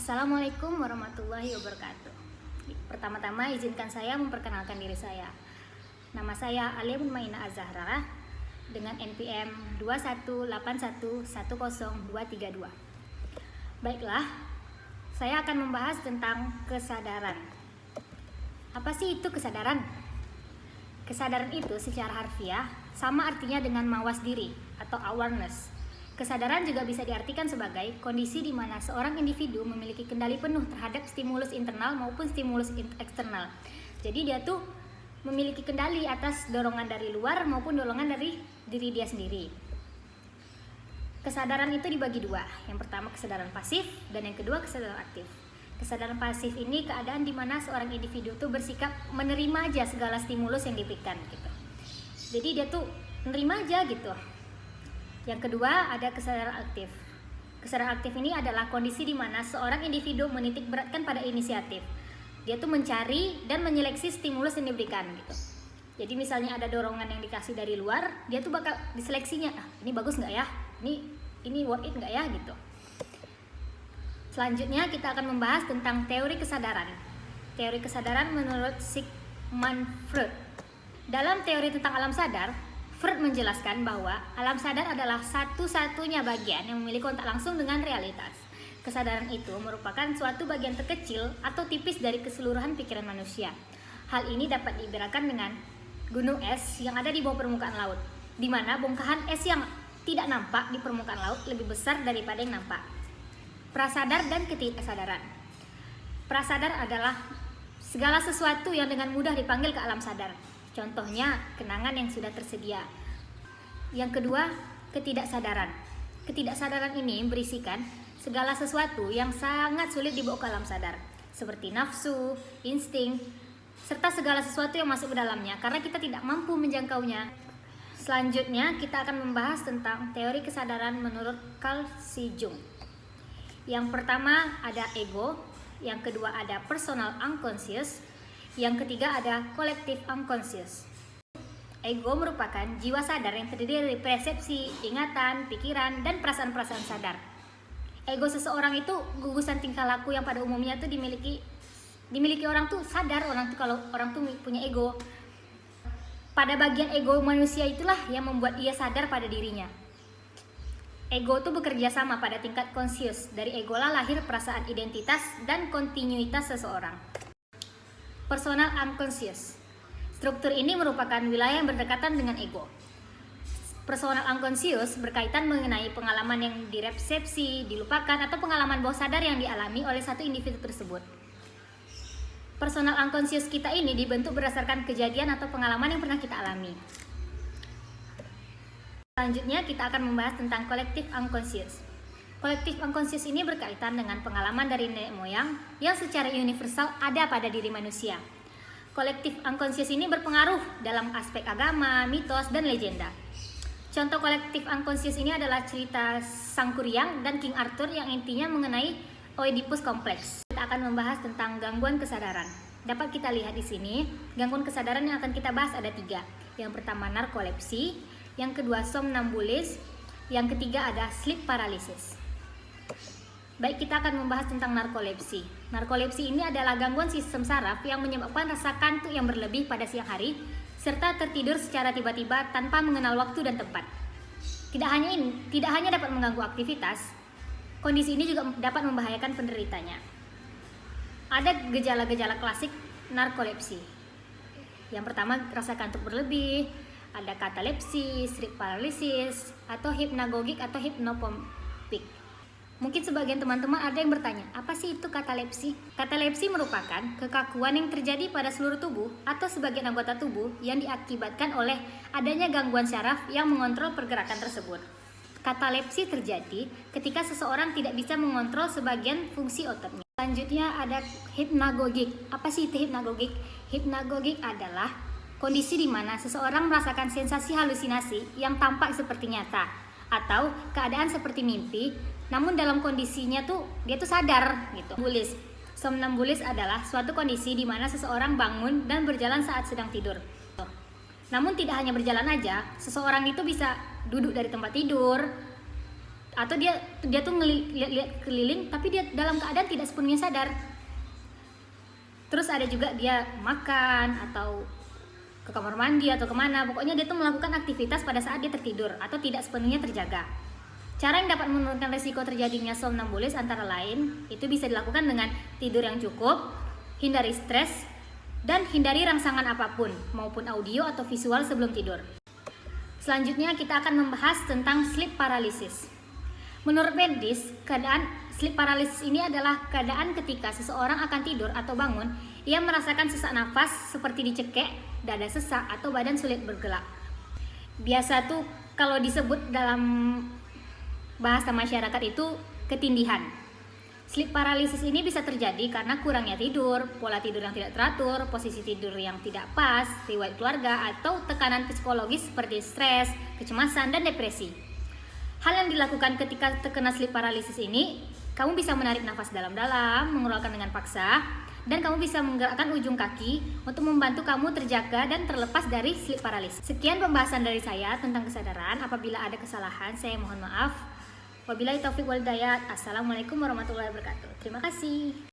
Assalamualaikum warahmatullahi wabarakatuh. Pertama-tama izinkan saya memperkenalkan diri saya. Nama saya Alia Maina Azahra dengan NPM 218110232. Baiklah, saya akan membahas tentang kesadaran. Apa sih itu kesadaran? Kesadaran itu secara harfiah sama artinya dengan mawas diri atau awareness Kesadaran juga bisa diartikan sebagai kondisi di mana seorang individu memiliki kendali penuh terhadap stimulus internal maupun stimulus eksternal. Jadi dia tuh memiliki kendali atas dorongan dari luar maupun dorongan dari diri dia sendiri. Kesadaran itu dibagi dua. Yang pertama kesadaran pasif dan yang kedua kesadaran aktif. Kesadaran pasif ini keadaan di mana seorang individu tuh bersikap menerima aja segala stimulus yang diberikan gitu. Jadi dia tuh menerima aja gitu yang kedua ada kesadaran aktif. Kesadaran aktif ini adalah kondisi di mana seorang individu menitik beratkan pada inisiatif. Dia tuh mencari dan menyeleksi stimulus yang diberikan gitu. Jadi misalnya ada dorongan yang dikasih dari luar, dia tuh bakal diseleksinya, ah, ini bagus nggak ya? Ini ini worth it nggak ya gitu. Selanjutnya kita akan membahas tentang teori kesadaran. Teori kesadaran menurut Sigmund Freud. Dalam teori tentang alam sadar, Freud menjelaskan bahwa alam sadar adalah satu-satunya bagian yang memiliki kontak langsung dengan realitas. Kesadaran itu merupakan suatu bagian terkecil atau tipis dari keseluruhan pikiran manusia. Hal ini dapat diibaratkan dengan gunung es yang ada di bawah permukaan laut, di mana bongkahan es yang tidak nampak di permukaan laut lebih besar daripada yang nampak. Prasadar dan ketidaksadaran. Prasadar adalah segala sesuatu yang dengan mudah dipanggil ke alam sadar, Contohnya, kenangan yang sudah tersedia. Yang kedua, ketidaksadaran. Ketidaksadaran ini berisikan segala sesuatu yang sangat sulit dibawa ke alam sadar, seperti nafsu, insting, serta segala sesuatu yang masuk ke dalamnya karena kita tidak mampu menjangkaunya. Selanjutnya, kita akan membahas tentang teori kesadaran menurut Carl C. Jung. Yang pertama ada ego, yang kedua ada personal unconscious, yang ketiga ada kolektif unconscious. Ego merupakan jiwa sadar yang terdiri dari persepsi, ingatan, pikiran, dan perasaan-perasaan sadar. Ego seseorang itu gugusan tingkah laku yang pada umumnya tuh dimiliki dimiliki orang tuh sadar orang tuh kalau orang tuh punya ego. Pada bagian ego manusia itulah yang membuat ia sadar pada dirinya. Ego tuh bekerja sama pada tingkat konsius. Dari ego lah lahir perasaan identitas dan kontinuitas seseorang. Personal unconscious. Struktur ini merupakan wilayah yang berdekatan dengan ego. Personal unconscious berkaitan mengenai pengalaman yang direpsepsi, dilupakan, atau pengalaman bawah sadar yang dialami oleh satu individu tersebut. Personal unconscious kita ini dibentuk berdasarkan kejadian atau pengalaman yang pernah kita alami. Selanjutnya kita akan membahas tentang kolektif unconscious. Kolektif unconscious ini berkaitan dengan pengalaman dari nenek moyang yang secara universal ada pada diri manusia. Kolektif unconscious ini berpengaruh dalam aspek agama, mitos, dan legenda. Contoh kolektif unconscious ini adalah cerita Sang Kuryang dan King Arthur yang intinya mengenai Oedipus kompleks. Kita akan membahas tentang gangguan kesadaran. Dapat kita lihat di sini, gangguan kesadaran yang akan kita bahas ada tiga. Yang pertama narkolepsi, yang kedua somnambulis, yang ketiga ada sleep paralysis. Baik, kita akan membahas tentang narkolepsi. Narkolepsi ini adalah gangguan sistem saraf yang menyebabkan rasa kantuk yang berlebih pada siang hari, serta tertidur secara tiba-tiba tanpa mengenal waktu dan tempat. Tidak hanya ini, tidak hanya dapat mengganggu aktivitas, kondisi ini juga dapat membahayakan penderitanya. Ada gejala-gejala klasik narkolepsi. Yang pertama, rasa kantuk berlebih, ada katalepsi, sleep paralysis, atau hipnagogik atau hipnopompik. Mungkin sebagian teman-teman ada yang bertanya, apa sih itu katalepsi? Katalepsi merupakan kekakuan yang terjadi pada seluruh tubuh atau sebagian anggota tubuh yang diakibatkan oleh adanya gangguan syaraf yang mengontrol pergerakan tersebut. Katalepsi terjadi ketika seseorang tidak bisa mengontrol sebagian fungsi ototnya. Selanjutnya ada hipnagogik. Apa sih itu hipnagogik? Hipnagogik adalah kondisi di mana seseorang merasakan sensasi halusinasi yang tampak seperti nyata atau keadaan seperti mimpi namun dalam kondisinya tuh dia tuh sadar gitu. Bulis. Somnambulis adalah suatu kondisi di mana seseorang bangun dan berjalan saat sedang tidur. Namun tidak hanya berjalan aja, seseorang itu bisa duduk dari tempat tidur atau dia dia tuh ngeliat keliling tapi dia dalam keadaan tidak sepenuhnya sadar terus ada juga dia makan atau ke kamar mandi atau ke mana pokoknya dia tuh melakukan aktivitas pada saat dia tertidur atau tidak sepenuhnya terjaga. Cara yang dapat menurunkan resiko terjadinya somnambulis antara lain itu bisa dilakukan dengan tidur yang cukup hindari stres dan hindari rangsangan apa pun maupun audio atau visual sebelum tidur. Selanjutnya kita akan membahas tentang sleep paralysis. Menurut medis keadaan Sleep paralysis ini adalah keadaan ketika seseorang akan tidur atau bangun, ia merasakan sesak nafas seperti dicekek, dada sesak, atau badan sulit bergerak. Biasa tuh kalau disebut dalam bahasa masyarakat itu ketindihan. Sleep paralysis ini bisa terjadi karena kurangnya tidur, pola tidur yang tidak teratur, posisi tidur yang tidak pas, riwayat keluarga, atau tekanan psikologis seperti stres, kecemasan, dan depresi. Hal yang dilakukan ketika terkena sleep paralysis ini kamu bisa menarik nafas dalam-dalam, mengeluarkan dengan paksa, dan kamu bisa menggerakkan ujung kaki untuk membantu kamu terjaga dan terlepas dari sleep paralysis. Sekian pembahasan dari saya tentang kesadaran. Apabila ada kesalahan, saya mohon maaf. Wabillahi taufik wal Assalamualaikum warahmatullahi wabarakatuh. Terima kasih.